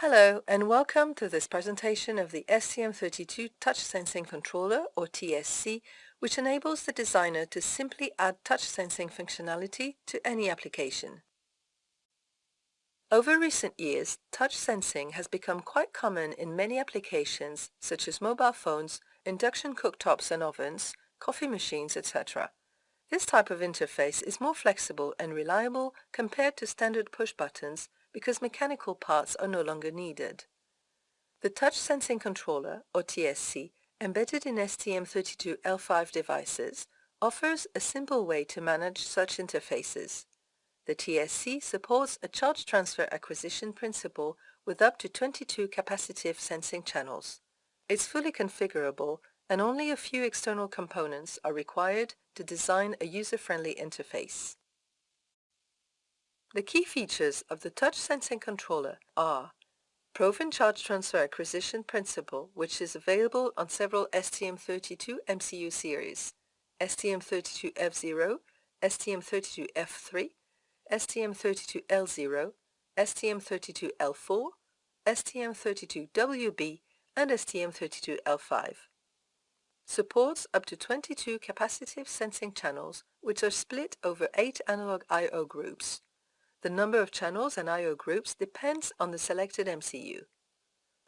Hello and welcome to this presentation of the STM32 Touch Sensing Controller or TSC which enables the designer to simply add touch sensing functionality to any application. Over recent years, touch sensing has become quite common in many applications such as mobile phones, induction cooktops and ovens, coffee machines, etc. This type of interface is more flexible and reliable compared to standard push buttons because mechanical parts are no longer needed. The Touch Sensing Controller, or TSC, embedded in STM32L5 devices, offers a simple way to manage such interfaces. The TSC supports a charge transfer acquisition principle with up to 22 capacitive sensing channels. It's fully configurable and only a few external components are required to design a user-friendly interface. The key features of the touch sensing controller are Proven Charge Transfer Acquisition Principle, which is available on several STM32 MCU series, STM32F0, STM32F3, STM32L0, STM32L4, STM32WB, and STM32L5 supports up to 22 capacitive sensing channels which are split over 8 analog I.O. groups. The number of channels and I.O. groups depends on the selected MCU.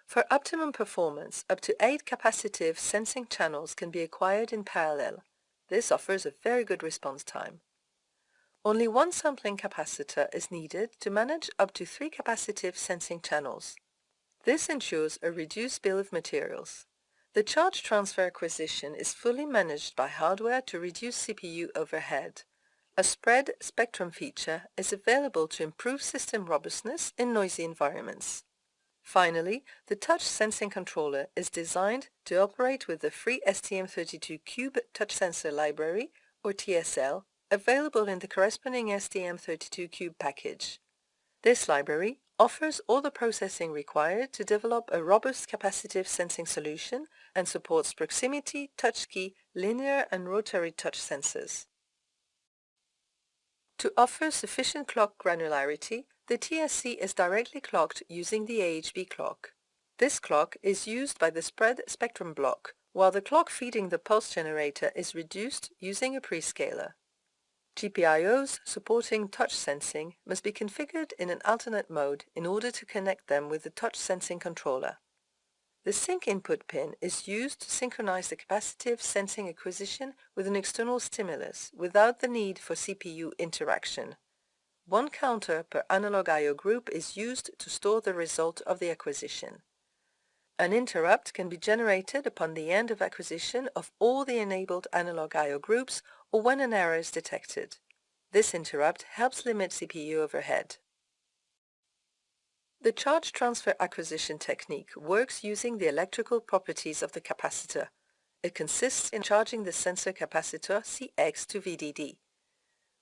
For optimum performance, up to 8 capacitive sensing channels can be acquired in parallel. This offers a very good response time. Only one sampling capacitor is needed to manage up to 3 capacitive sensing channels. This ensures a reduced bill of materials. The charge transfer acquisition is fully managed by hardware to reduce CPU overhead. A spread spectrum feature is available to improve system robustness in noisy environments. Finally, the touch sensing controller is designed to operate with the free STM32Cube Touch Sensor Library, or TSL, available in the corresponding STM32Cube package. This library offers all the processing required to develop a robust capacitive sensing solution and supports proximity, touch key, linear and rotary touch sensors. To offer sufficient clock granularity, the TSC is directly clocked using the AHB clock. This clock is used by the spread spectrum block, while the clock feeding the pulse generator is reduced using a prescaler. GPIOs supporting touch sensing must be configured in an alternate mode in order to connect them with the touch sensing controller. The sync input pin is used to synchronize the capacitive sensing acquisition with an external stimulus without the need for CPU interaction. One counter per analog I.O. group is used to store the result of the acquisition. An interrupt can be generated upon the end of acquisition of all the enabled analog I.O. groups or when an error is detected. This interrupt helps limit CPU overhead. The charge transfer acquisition technique works using the electrical properties of the capacitor. It consists in charging the sensor capacitor CX to VDD.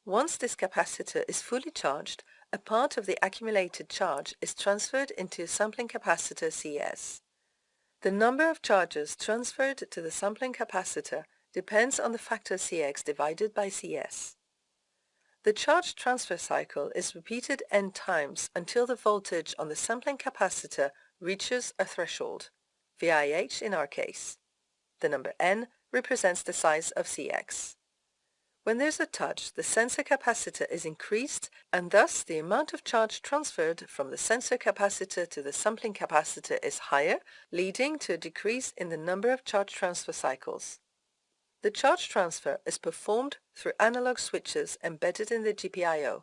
Once this capacitor is fully charged, a part of the accumulated charge is transferred into a sampling capacitor CS. The number of charges transferred to the sampling capacitor depends on the factor Cx divided by Cs. The charge transfer cycle is repeated n times until the voltage on the sampling capacitor reaches a threshold, VIH in our case. The number n represents the size of Cx. When there's a touch, the sensor capacitor is increased and thus the amount of charge transferred from the sensor capacitor to the sampling capacitor is higher, leading to a decrease in the number of charge transfer cycles. The charge transfer is performed through analog switches embedded in the GPIO.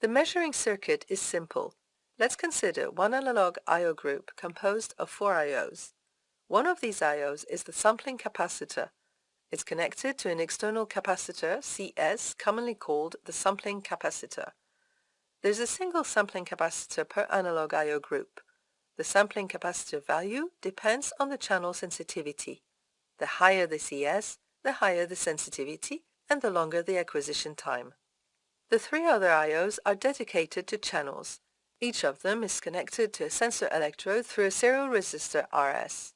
The measuring circuit is simple. Let's consider one analog I.O. group composed of four I.O.s. One of these I.O.s is the sampling capacitor. It's connected to an external capacitor, CS, commonly called the sampling capacitor. There's a single sampling capacitor per analog I.O. group. The sampling capacitor value depends on the channel sensitivity. The higher the CS, the higher the sensitivity and the longer the acquisition time. The three other I.O.s are dedicated to channels. Each of them is connected to a sensor electrode through a serial resistor RS.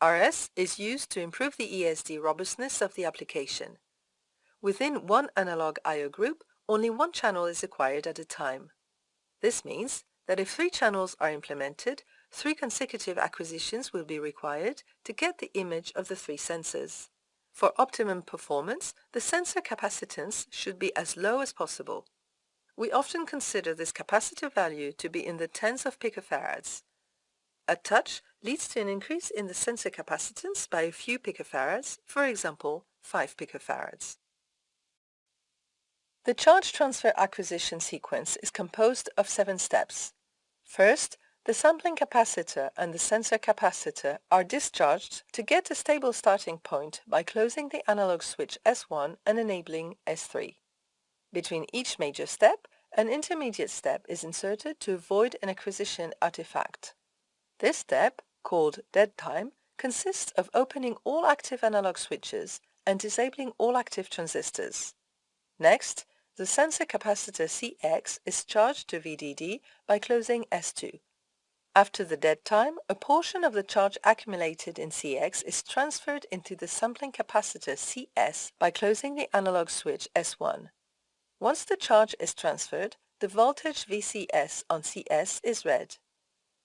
RS is used to improve the ESD robustness of the application. Within one analog I.O. group, only one channel is acquired at a time. This means that if three channels are implemented, three consecutive acquisitions will be required to get the image of the three sensors. For optimum performance, the sensor capacitance should be as low as possible. We often consider this capacitive value to be in the tens of picofarads. A touch leads to an increase in the sensor capacitance by a few picofarads, for example 5 picofarads. The charge transfer acquisition sequence is composed of seven steps. First, the sampling capacitor and the sensor capacitor are discharged to get a stable starting point by closing the analog switch S1 and enabling S3. Between each major step, an intermediate step is inserted to avoid an acquisition artifact. This step, called dead time, consists of opening all active analog switches and disabling all active transistors. Next, the sensor capacitor CX is charged to VDD by closing S2. After the dead time, a portion of the charge accumulated in CX is transferred into the sampling capacitor CS by closing the analog switch S1. Once the charge is transferred, the voltage VCS on CS is read.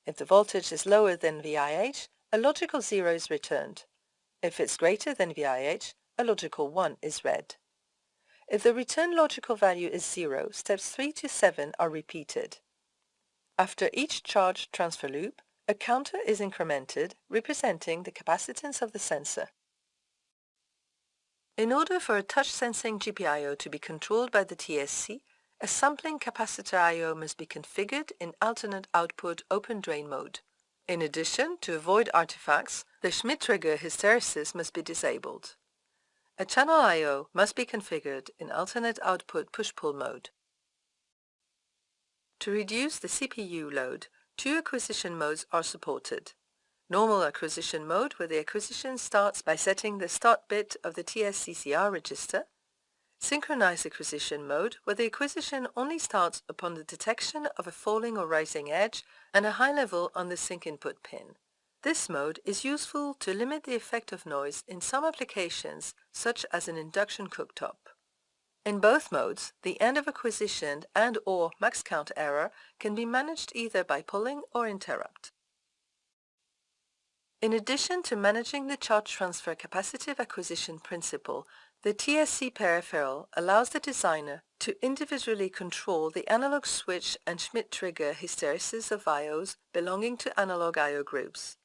If the voltage is lower than VIH, a logical 0 is returned. If it's greater than VIH, a logical 1 is read. If the return logical value is 0, steps 3 to 7 are repeated. After each charge transfer loop, a counter is incremented representing the capacitance of the sensor. In order for a touch sensing GPIO to be controlled by the TSC, a sampling capacitor I.O. must be configured in alternate output open drain mode. In addition, to avoid artifacts, the Schmitt trigger hysteresis must be disabled. A channel I.O. must be configured in alternate output push-pull mode. To reduce the CPU load, two acquisition modes are supported. Normal acquisition mode where the acquisition starts by setting the start bit of the TSCCR register. Synchronized acquisition mode where the acquisition only starts upon the detection of a falling or rising edge and a high level on the sync input pin. This mode is useful to limit the effect of noise in some applications such as an induction cooktop. In both modes, the end of acquisition and or max count error can be managed either by polling or interrupt. In addition to managing the charge transfer capacitive acquisition principle, the TSC peripheral allows the designer to individually control the analog switch and Schmitt trigger hysteresis of IOs belonging to analog IO groups.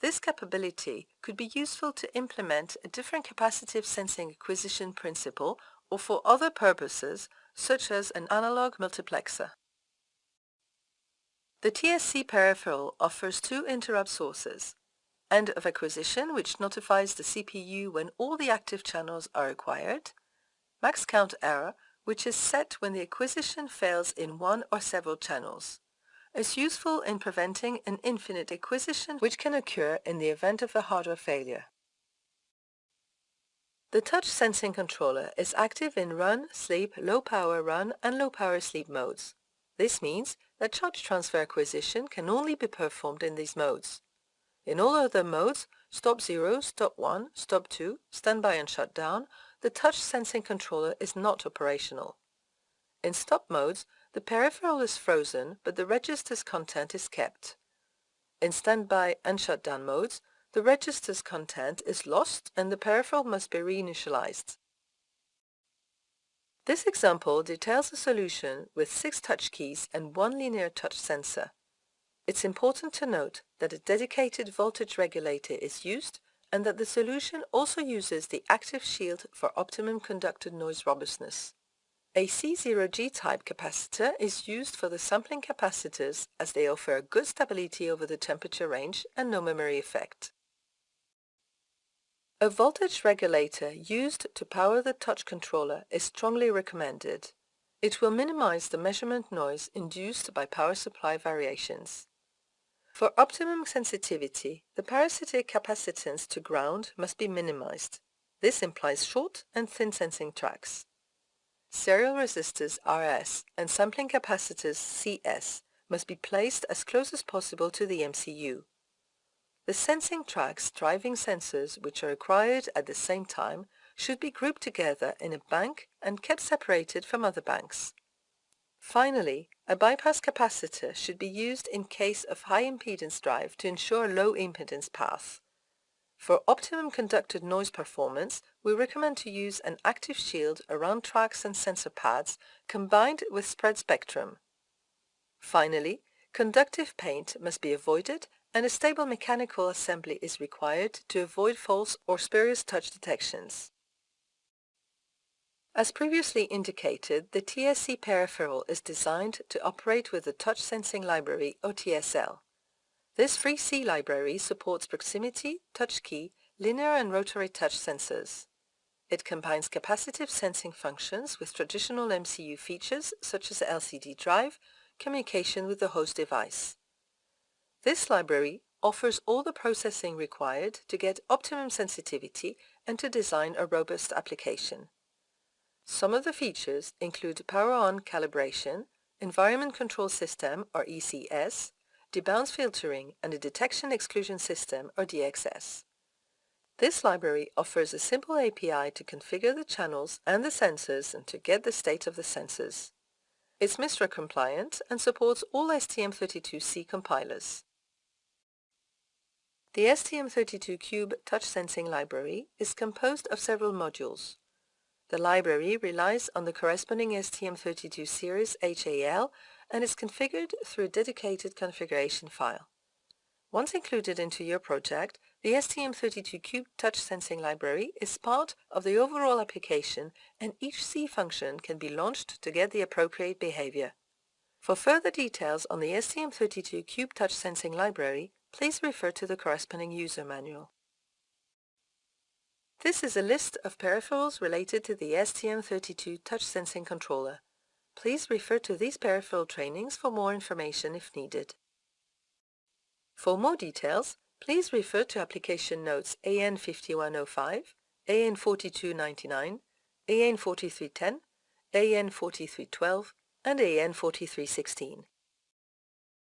This capability could be useful to implement a different capacitive sensing acquisition principle or for other purposes such as an analog multiplexer. The TSC peripheral offers two interrupt sources, end of acquisition which notifies the CPU when all the active channels are acquired, max count error which is set when the acquisition fails in one or several channels. is useful in preventing an infinite acquisition which can occur in the event of a hardware failure. The touch sensing controller is active in run, sleep, low power run and low power sleep modes. This means that charge transfer acquisition can only be performed in these modes. In all other modes, stop 0, stop 1, stop 2, standby and shutdown, the touch sensing controller is not operational. In stop modes, the peripheral is frozen but the register's content is kept. In standby and shutdown modes, the register's content is lost and the peripheral must be reinitialized. This example details a solution with six touch keys and one linear touch sensor. It's important to note that a dedicated voltage regulator is used and that the solution also uses the active shield for optimum conducted noise robustness. A C0G type capacitor is used for the sampling capacitors as they offer a good stability over the temperature range and no memory effect. A voltage regulator used to power the touch controller is strongly recommended. It will minimize the measurement noise induced by power supply variations. For optimum sensitivity, the parasitic capacitance to ground must be minimized. This implies short and thin sensing tracks. Serial resistors RS and sampling capacitors CS must be placed as close as possible to the MCU. The sensing tracks driving sensors which are acquired at the same time should be grouped together in a bank and kept separated from other banks. Finally, A bypass capacitor should be used in case of high impedance drive to ensure low impedance path. For optimum conducted noise performance, we recommend to use an active shield around tracks and sensor pads combined with spread spectrum. Finally, conductive paint must be avoided and a stable mechanical assembly is required to avoid false or spurious touch detections. As previously indicated, the TSC peripheral is designed to operate with the Touch Sensing Library or TSL. This free C library supports proximity, touch key, linear and rotary touch sensors. It combines capacitive sensing functions with traditional MCU features such as LCD drive, communication with the host device. This library offers all the processing required to get optimum sensitivity and to design a robust application. Some of the features include power-on calibration, environment control system or ECS, debounce filtering and a detection exclusion system or DXS. This library offers a simple API to configure the channels and the sensors and to get the state of the sensors. It's MISRA compliant and supports all STM32C compilers. The STM32Cube touch sensing library is composed of several modules. The library relies on the corresponding STM32 series HAL and is configured through a dedicated configuration file. Once included into your project, the STM32Cube touch sensing library is part of the overall application and each C function can be launched to get the appropriate behavior. For further details on the STM32Cube touch sensing library, please refer to the corresponding user manual. This is a list of peripherals related to the STM32 touch sensing controller. Please refer to these peripheral trainings for more information if needed. For more details, please refer to application notes AN 5105, AN 4299, AN 4310, AN 4312, and AN 4316.